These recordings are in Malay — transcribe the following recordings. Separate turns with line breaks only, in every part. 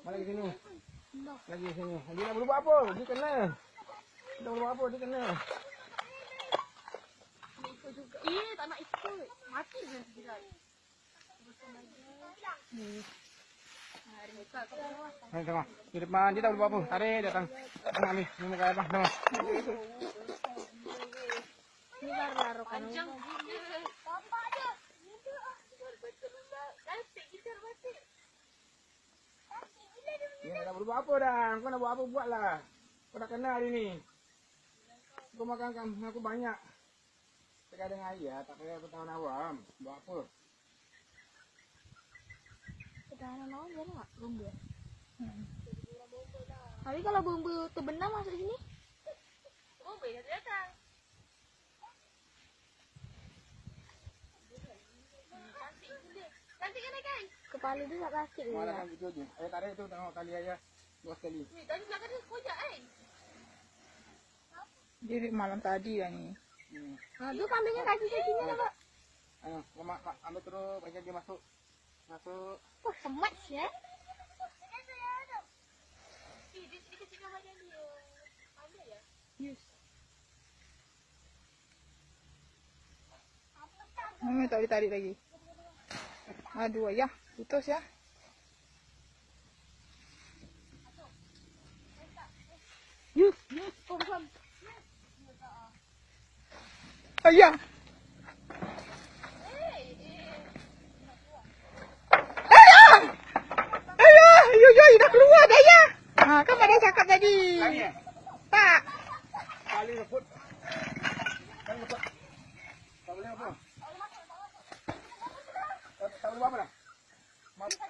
Balik ke sini. Lagi sini. Dia nak berbuat apa? Dia kena. Dia nak berbuat apa? Dia kena.
Eh, tak nak ikut. Mati je nanti dia. Hari ni tak kau.
Hai, tengok. Di depan dia tak boleh buat apa. Tarik dia datang. Datang ambil. Ni muka abang. Tengok.
Ni baru laru kan. Panjang
Dia nak berbuat apa dah. Kau nak buat apa buatlah. Kau dah kena hari ni. Kau makan kan aku banyak. Tekan dengan ayah tak payah bertahun awam. Buat apa?
Ketahanan lawan dia nak bomba. Tapi kalau bomba terbenam masuk sini? Bomba dah datang. Cantik kan kan? Kepala dia tak sakit ke?
Malah itu je. Ayah tarik tu tengok kali ayah. Dua sekali.
Ni tadi belakang dia kojak kan?
Dia malam tadi dah ni.
Hmm.
Ha, tu kambingnya kaki-kakinya nampak.
Ayo, kau mak, mak ambil terus bagi dia masuk. Masuk.
Wah, semat ya.
Mama tak boleh tarik lagi. Aduh ayah, putus ya.
Yus, yus, confirm.
Ayah. Ayah! Ayah! Yo, yo, dah keluar dah ayah. Ha, kan ada cakap tadi.
Eh?
Tak.
Kali leput. Kali leput. Tak boleh apa? Tak, tak boleh apa dah? Mak, mak lu je.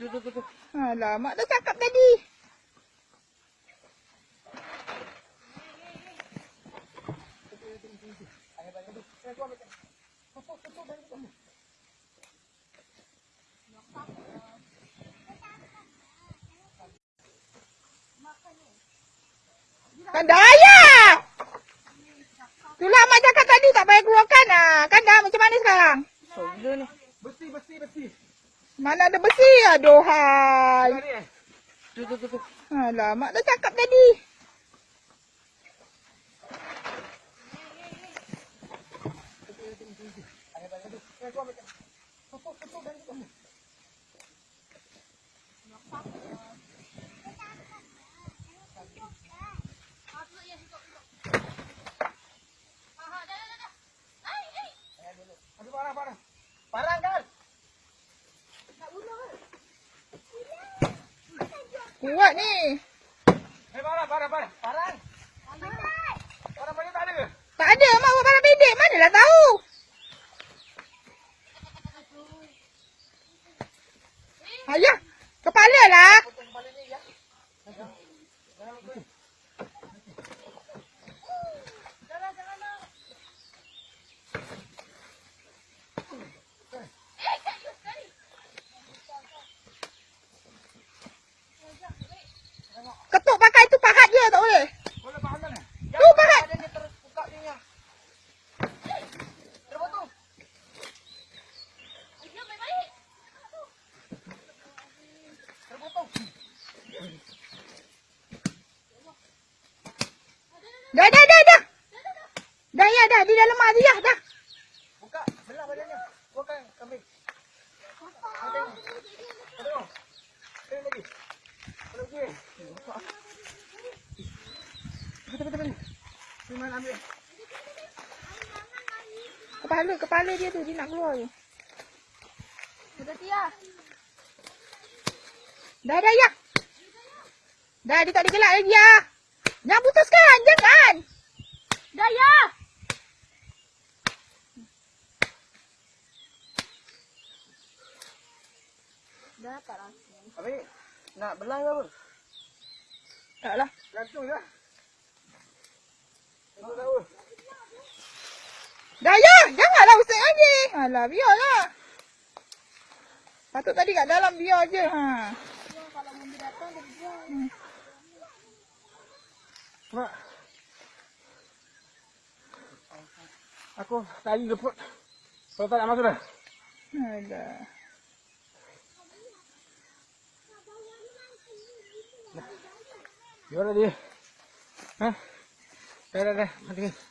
Tu, tu, tu, tu.
Alah, mak dah cakap tadi. Kan dah ayah. Itulah mak cakap tadi tak payah keluarkan lah. Kan dah macam mana sekarang?
So, ni.
Mana ada besi? Aduhai.
Tadi? Tu, tu, tu, tu.
Alah, mak dah cakap tadi.
Parang, parang. Parang
Kuat ni.
Eh, parang, parang, parang. Parang. Parang banyak tak ada ke?
Tak ada mak buat barang bedek. Manalah tahu. Ayah, kepala lah. Ketuk pakai tu pahat je tak boleh.
Boleh faham kan?
Tu pahat.
Dia terus buka dia yang. Terpotong. Terpotong.
Dah, dah, dah, dah. Dah ya, dah. Di dalam mak dia, dah.
Buka, belah badannya. Buka kambing. Ha. Ha. Tengok lagi. Tengok lagi.
Kepala, kepala dia tu. Dia nak keluar je.
Sudah Tia.
Dah, dah, ya. Dah, dia tak ada gelak lagi, ya. Jangan putuskan. Jangan.
Dah ya. Dah tak rasa.
Habis, nak belah ke apa?
Tak lah.
Gantung je. Aku tahu.
Dah ya, janganlah usik lagi. Alah, biarlah. Patut tadi kat dalam biar je. Ha.
Kalau benda datang, dia buang.
Mak. Aku tadi leput. Kalau tak nak masuk dah.
Alah.
Biar dah dia. Ha? Dah, dah, dah. Mati.